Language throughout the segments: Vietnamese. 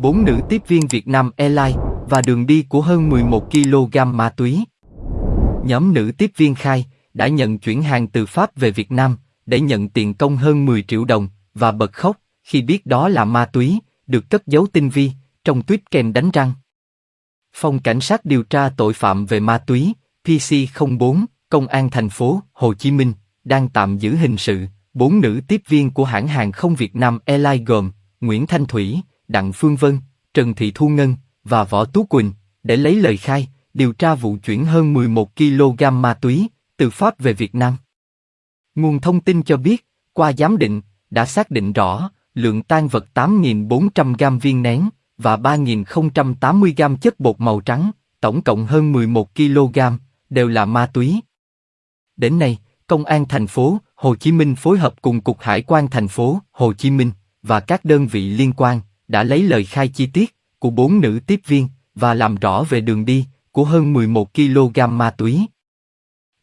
bốn nữ tiếp viên Việt Nam Airlines và đường đi của hơn 11 kg ma túy. Nhóm nữ tiếp viên khai đã nhận chuyển hàng từ Pháp về Việt Nam để nhận tiền công hơn 10 triệu đồng và bật khóc khi biết đó là ma túy, được cất giấu tinh vi trong tuyết kèm đánh răng. Phòng Cảnh sát điều tra tội phạm về ma túy, PC04, Công an thành phố Hồ Chí Minh đang tạm giữ hình sự bốn nữ tiếp viên của hãng hàng không Việt Nam Airlines gồm Nguyễn Thanh Thủy, Đặng Phương Vân, Trần Thị Thu Ngân và Võ Tú Quỳnh để lấy lời khai điều tra vụ chuyển hơn 11 kg ma túy từ Pháp về Việt Nam. Nguồn thông tin cho biết, qua giám định, đã xác định rõ lượng tan vật 8.400 gam viên nén và 3.080 gam chất bột màu trắng, tổng cộng hơn 11 kg, đều là ma túy. Đến nay, Công an thành phố Hồ Chí Minh phối hợp cùng Cục Hải quan thành phố Hồ Chí Minh và các đơn vị liên quan đã lấy lời khai chi tiết của bốn nữ tiếp viên và làm rõ về đường đi của hơn 11 kg ma túy.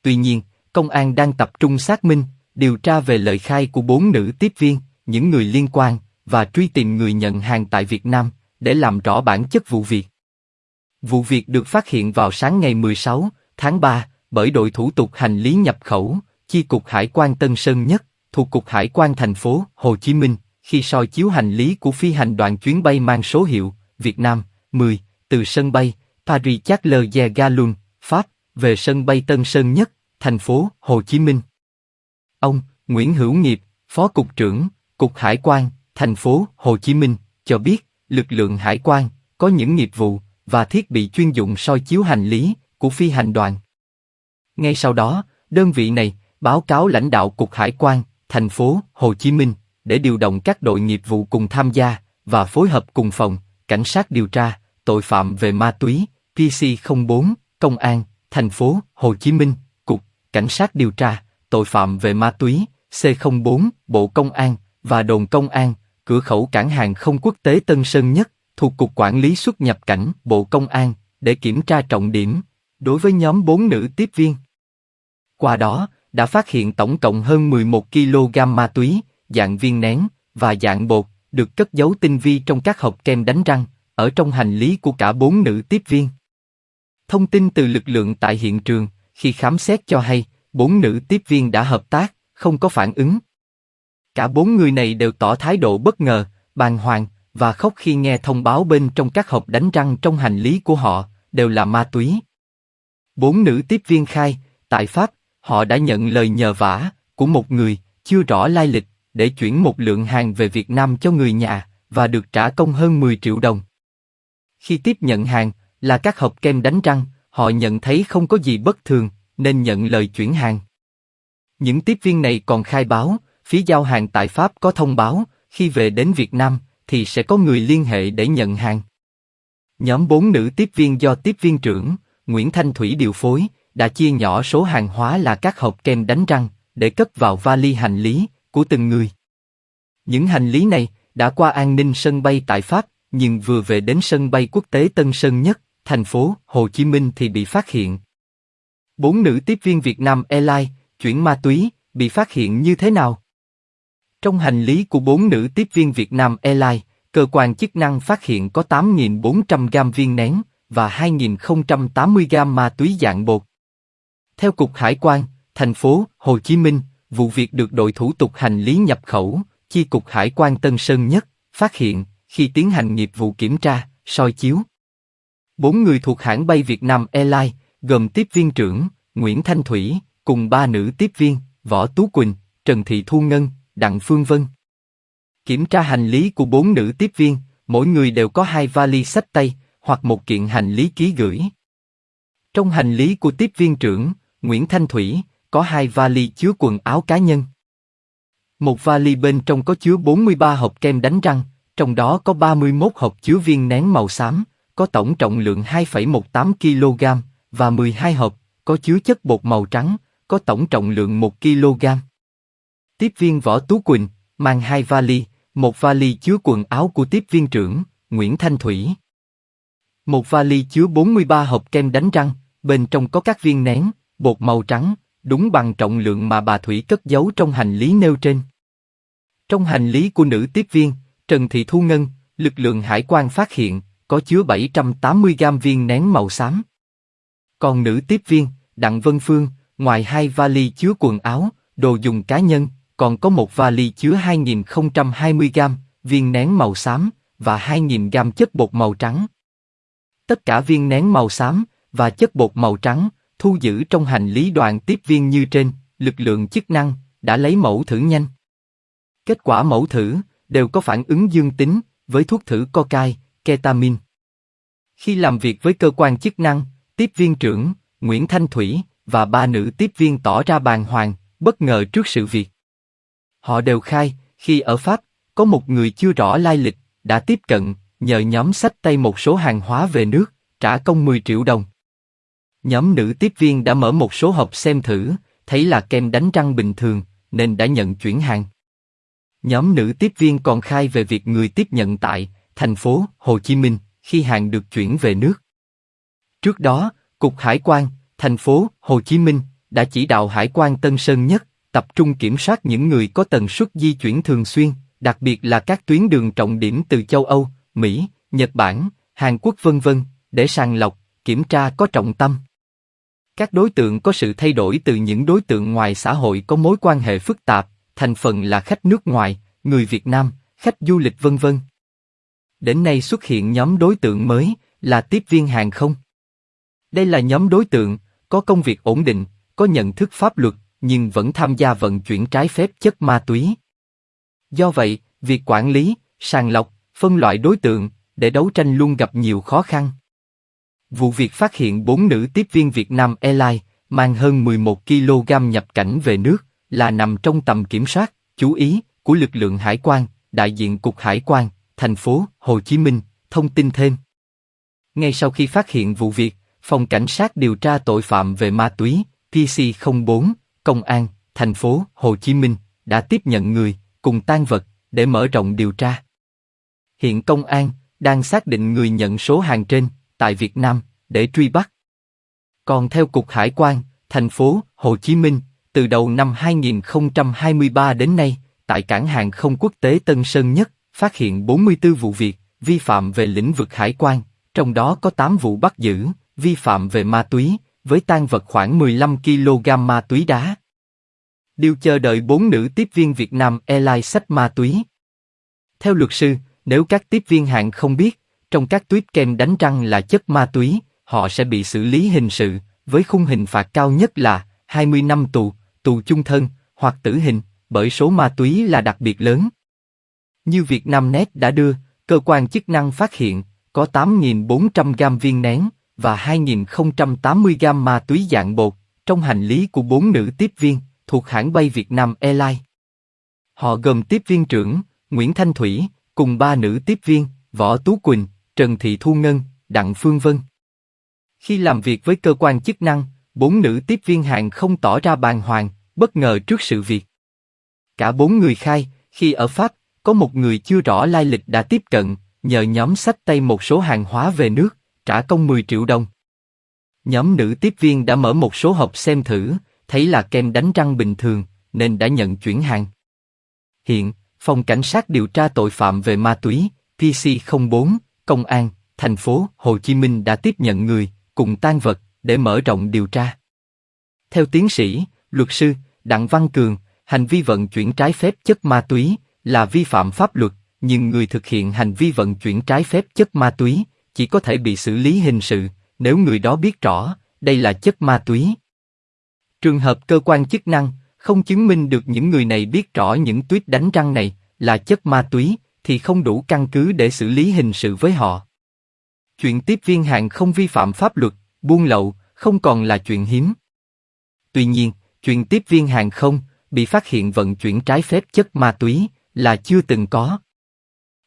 Tuy nhiên, công an đang tập trung xác minh, điều tra về lời khai của bốn nữ tiếp viên, những người liên quan và truy tìm người nhận hàng tại Việt Nam để làm rõ bản chất vụ việc. Vụ việc được phát hiện vào sáng ngày 16 tháng 3 bởi đội thủ tục hành lý nhập khẩu, chi cục Hải quan Tân Sơn Nhất, thuộc cục Hải quan thành phố Hồ Chí Minh, khi soi chiếu hành lý của phi hành đoàn chuyến bay mang số hiệu Việt Nam 10 từ sân bay Paris Charles de Gaulle, Pháp, về sân bay Tân Sơn Nhất, thành phố Hồ Chí Minh. Ông Nguyễn Hữu Nghiệp, Phó Cục trưởng, Cục Hải quan, thành phố Hồ Chí Minh, cho biết lực lượng hải quan có những nghiệp vụ và thiết bị chuyên dụng soi chiếu hành lý của phi hành đoàn. Ngay sau đó, đơn vị này báo cáo lãnh đạo Cục Hải quan, thành phố Hồ Chí Minh để điều động các đội nghiệp vụ cùng tham gia và phối hợp cùng phòng cảnh sát điều tra tội phạm về ma túy PC04 công an thành phố Hồ Chí Minh cục cảnh sát điều tra tội phạm về ma túy C04 Bộ Công an và đồn công an cửa khẩu cảng hàng không quốc tế Tân Sơn Nhất thuộc cục quản lý xuất nhập cảnh Bộ Công an để kiểm tra trọng điểm đối với nhóm bốn nữ tiếp viên. Qua đó, đã phát hiện tổng cộng hơn 11 kg ma túy, dạng viên nén và dạng bột, được cất giấu tinh vi trong các hộp kem đánh răng, ở trong hành lý của cả bốn nữ tiếp viên. Thông tin từ lực lượng tại hiện trường, khi khám xét cho hay, bốn nữ tiếp viên đã hợp tác, không có phản ứng. Cả bốn người này đều tỏ thái độ bất ngờ, bàng hoàng và khóc khi nghe thông báo bên trong các hộp đánh răng trong hành lý của họ đều là ma túy. Bốn nữ tiếp viên khai, tại Pháp, họ đã nhận lời nhờ vả của một người chưa rõ lai lịch để chuyển một lượng hàng về Việt Nam cho người nhà và được trả công hơn 10 triệu đồng. Khi tiếp nhận hàng là các hộp kem đánh răng, họ nhận thấy không có gì bất thường nên nhận lời chuyển hàng. Những tiếp viên này còn khai báo, phía giao hàng tại Pháp có thông báo, khi về đến Việt Nam thì sẽ có người liên hệ để nhận hàng. Nhóm bốn nữ tiếp viên do tiếp viên trưởng Nguyễn Thanh Thủy điều phối, đã chia nhỏ số hàng hóa là các hộp kem đánh răng để cất vào vali hành lý của từng người. Những hành lý này đã qua an ninh sân bay tại Pháp, nhưng vừa về đến sân bay quốc tế Tân Sơn Nhất, thành phố Hồ Chí Minh thì bị phát hiện. Bốn nữ tiếp viên Việt Nam Airlines chuyển ma túy bị phát hiện như thế nào? Trong hành lý của bốn nữ tiếp viên Việt Nam Airlines, cơ quan chức năng phát hiện có 8.400 gam viên nén và 2.080 gam ma túy dạng bột. Theo Cục Hải quan, thành phố Hồ Chí Minh, vụ việc được đội thủ tục hành lý nhập khẩu, chi cục Hải quan Tân Sơn Nhất, phát hiện khi tiến hành nghiệp vụ kiểm tra, soi chiếu. Bốn người thuộc hãng bay Việt Nam Airlines, gồm tiếp viên trưởng Nguyễn Thanh Thủy, cùng ba nữ tiếp viên Võ Tú Quỳnh, Trần Thị Thu Ngân, Đặng Phương Vân. Kiểm tra hành lý của bốn nữ tiếp viên, mỗi người đều có hai vali sách tay hoặc một kiện hành lý ký gửi. Trong hành lý của tiếp viên trưởng Nguyễn Thanh Thủy có hai vali chứa quần áo cá nhân. Một vali bên trong có chứa 43 hộp kem đánh răng, trong đó có 31 hộp chứa viên nén màu xám, có tổng trọng lượng 2,18 kg, và 12 hộp có chứa chất bột màu trắng, có tổng trọng lượng 1 kg. Tiếp viên Võ Tú Quỳnh mang hai vali, một vali chứa quần áo của tiếp viên trưởng Nguyễn Thanh Thủy. Một vali chứa 43 hộp kem đánh răng, bên trong có các viên nén, bột màu trắng, đúng bằng trọng lượng mà bà Thủy cất giấu trong hành lý nêu trên. Trong hành lý của nữ tiếp viên, Trần Thị Thu Ngân, lực lượng hải quan phát hiện có chứa 780 gam viên nén màu xám. Còn nữ tiếp viên, Đặng Vân Phương, ngoài hai vali chứa quần áo, đồ dùng cá nhân, còn có một vali chứa 2.020 gam viên nén màu xám và 2.000 gam chất bột màu trắng. Tất cả viên nén màu xám và chất bột màu trắng thu giữ trong hành lý đoàn tiếp viên như trên, lực lượng chức năng đã lấy mẫu thử nhanh. Kết quả mẫu thử đều có phản ứng dương tính với thuốc thử cocaine, ketamin. Khi làm việc với cơ quan chức năng, tiếp viên trưởng Nguyễn Thanh Thủy và ba nữ tiếp viên tỏ ra bàng hoàng, bất ngờ trước sự việc. Họ đều khai, khi ở Pháp, có một người chưa rõ lai lịch đã tiếp cận, nhờ nhóm sách tay một số hàng hóa về nước, trả công 10 triệu đồng. Nhóm nữ tiếp viên đã mở một số hộp xem thử, thấy là kem đánh răng bình thường, nên đã nhận chuyển hàng. Nhóm nữ tiếp viên còn khai về việc người tiếp nhận tại thành phố Hồ Chí Minh khi hàng được chuyển về nước. Trước đó, Cục Hải quan, thành phố Hồ Chí Minh đã chỉ đạo Hải quan Tân Sơn Nhất tập trung kiểm soát những người có tần suất di chuyển thường xuyên, đặc biệt là các tuyến đường trọng điểm từ châu Âu, Mỹ, Nhật Bản, Hàn Quốc vân vân, để sàng lọc, kiểm tra có trọng tâm. Các đối tượng có sự thay đổi từ những đối tượng ngoài xã hội có mối quan hệ phức tạp, thành phần là khách nước ngoài, người Việt Nam, khách du lịch vân vân. Đến nay xuất hiện nhóm đối tượng mới là tiếp viên hàng không. Đây là nhóm đối tượng có công việc ổn định, có nhận thức pháp luật, nhưng vẫn tham gia vận chuyển trái phép chất ma túy. Do vậy, việc quản lý, sàng lọc, phân loại đối tượng để đấu tranh luôn gặp nhiều khó khăn. Vụ việc phát hiện bốn nữ tiếp viên Việt Nam Airlines mang hơn 11 kg nhập cảnh về nước là nằm trong tầm kiểm soát, chú ý của lực lượng hải quan, đại diện cục hải quan, thành phố Hồ Chí Minh thông tin thêm. Ngay sau khi phát hiện vụ việc, phòng cảnh sát điều tra tội phạm về ma túy PC04 công an thành phố Hồ Chí Minh đã tiếp nhận người cùng tan vật để mở rộng điều tra. Hiện công an đang xác định người nhận số hàng trên tại Việt Nam để truy bắt. Còn theo cục hải quan thành phố Hồ Chí Minh, từ đầu năm 2023 đến nay, tại cảng hàng không quốc tế Tân Sơn Nhất, phát hiện 44 vụ việc vi phạm về lĩnh vực hải quan, trong đó có 8 vụ bắt giữ vi phạm về ma túy, với tan vật khoảng 15 kg ma túy đá. Điều chờ đợi bốn nữ tiếp viên Việt Nam Airlines sách ma túy. Theo luật sư, nếu các tiếp viên hạng không biết, trong các tuyết kem đánh răng là chất ma túy, họ sẽ bị xử lý hình sự, với khung hình phạt cao nhất là 20 năm tù, tù chung thân, hoặc tử hình, bởi số ma túy là đặc biệt lớn. Như Việt Nam Net đã đưa, cơ quan chức năng phát hiện có 8.400 gam viên nén và 2.080 gam ma túy dạng bột trong hành lý của bốn nữ tiếp viên thuộc hãng bay Việt Nam Airlines. Họ gồm tiếp viên trưởng Nguyễn Thanh Thủy cùng ba nữ tiếp viên Võ Tú Quỳnh, Trần Thị Thu Ngân, Đặng Phương Vân. Khi làm việc với cơ quan chức năng, bốn nữ tiếp viên hàng không tỏ ra bàng hoàng, bất ngờ trước sự việc. Cả bốn người khai, khi ở Pháp, có một người chưa rõ lai lịch đã tiếp cận, nhờ nhóm sách tay một số hàng hóa về nước, trả công 10 triệu đồng. Nhóm nữ tiếp viên đã mở một số hộp xem thử, thấy là kem đánh răng bình thường, nên đã nhận chuyển hàng. Hiện, Phòng Cảnh sát điều tra tội phạm về ma túy, PC04, Công an, thành phố Hồ Chí Minh đã tiếp nhận người, cùng tan vật, để mở rộng điều tra. Theo tiến sĩ, luật sư, Đặng Văn Cường, hành vi vận chuyển trái phép chất ma túy là vi phạm pháp luật, nhưng người thực hiện hành vi vận chuyển trái phép chất ma túy chỉ có thể bị xử lý hình sự nếu người đó biết rõ đây là chất ma túy. Trường hợp cơ quan chức năng không chứng minh được những người này biết rõ những tuyết đánh răng này là chất ma túy thì không đủ căn cứ để xử lý hình sự với họ. Chuyện tiếp viên hàng không vi phạm pháp luật, buôn lậu không còn là chuyện hiếm. Tuy nhiên, chuyện tiếp viên hàng không bị phát hiện vận chuyển trái phép chất ma túy là chưa từng có.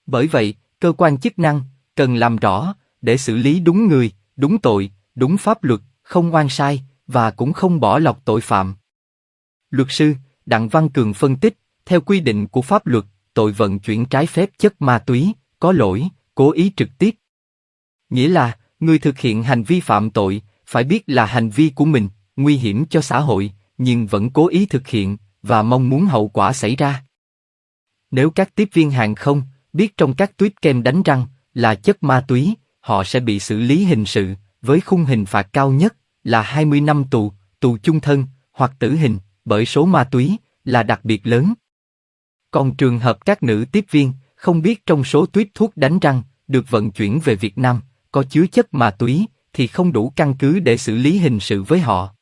Bởi vậy, cơ quan chức năng cần làm rõ để xử lý đúng người, đúng tội, đúng pháp luật, không oan sai và cũng không bỏ lọt tội phạm. Luật sư Đặng Văn Cường phân tích, theo quy định của pháp luật, tội vận chuyển trái phép chất ma túy có lỗi, cố ý trực tiếp. Nghĩa là người thực hiện hành vi phạm tội phải biết là hành vi của mình nguy hiểm cho xã hội, nhưng vẫn cố ý thực hiện và mong muốn hậu quả xảy ra. Nếu các tiếp viên hàng không biết trong các tuyết kem đánh răng là chất ma túy, họ sẽ bị xử lý hình sự, với khung hình phạt cao nhất là 20 năm tù, tù chung thân hoặc tử hình, bởi số ma túy là đặc biệt lớn. Còn trường hợp các nữ tiếp viên không biết trong số tuyết thuốc đánh răng được vận chuyển về Việt Nam có chứa chất ma túy thì không đủ căn cứ để xử lý hình sự với họ.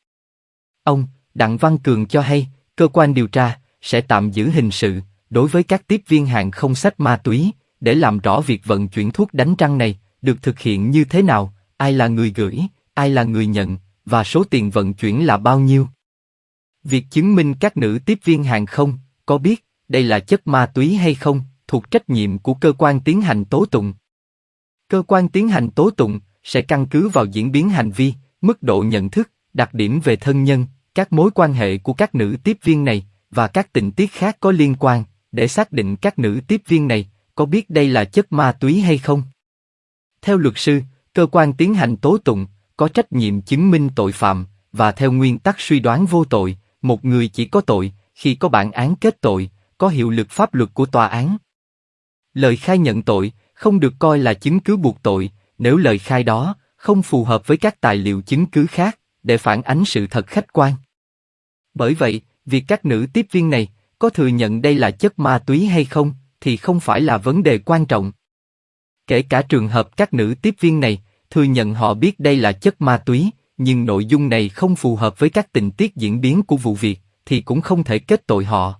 Ông Đặng Văn Cường cho hay cơ quan điều tra sẽ tạm giữ hình sự đối với các tiếp viên hàng không sách ma túy để làm rõ việc vận chuyển thuốc đánh răng này được thực hiện như thế nào, ai là người gửi, ai là người nhận và số tiền vận chuyển là bao nhiêu. Việc chứng minh các nữ tiếp viên hàng không có biết đây là chất ma túy hay không thuộc trách nhiệm của cơ quan tiến hành tố tụng. Cơ quan tiến hành tố tụng sẽ căn cứ vào diễn biến hành vi, mức độ nhận thức, đặc điểm về thân nhân, các mối quan hệ của các nữ tiếp viên này và các tình tiết khác có liên quan để xác định các nữ tiếp viên này có biết đây là chất ma túy hay không. Theo luật sư, cơ quan tiến hành tố tụng có trách nhiệm chứng minh tội phạm và theo nguyên tắc suy đoán vô tội, một người chỉ có tội khi có bản án kết tội, có hiệu lực pháp luật của tòa án. Lời khai nhận tội không được coi là chứng cứ buộc tội nếu lời khai đó không phù hợp với các tài liệu chứng cứ khác để phản ánh sự thật khách quan. Bởi vậy, việc các nữ tiếp viên này có thừa nhận đây là chất ma túy hay không thì không phải là vấn đề quan trọng. Kể cả trường hợp các nữ tiếp viên này thừa nhận họ biết đây là chất ma túy, nhưng nội dung này không phù hợp với các tình tiết diễn biến của vụ việc, thì cũng không thể kết tội họ.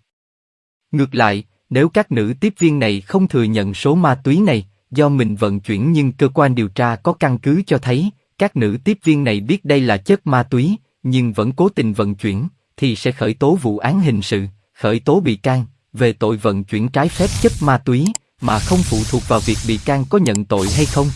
Ngược lại, nếu các nữ tiếp viên này không thừa nhận số ma túy này do mình vận chuyển nhưng cơ quan điều tra có căn cứ cho thấy các nữ tiếp viên này biết đây là chất ma túy nhưng vẫn cố tình vận chuyển thì sẽ khởi tố vụ án hình sự, khởi tố bị can về tội vận chuyển trái phép chất ma túy mà không phụ thuộc vào việc bị can có nhận tội hay không.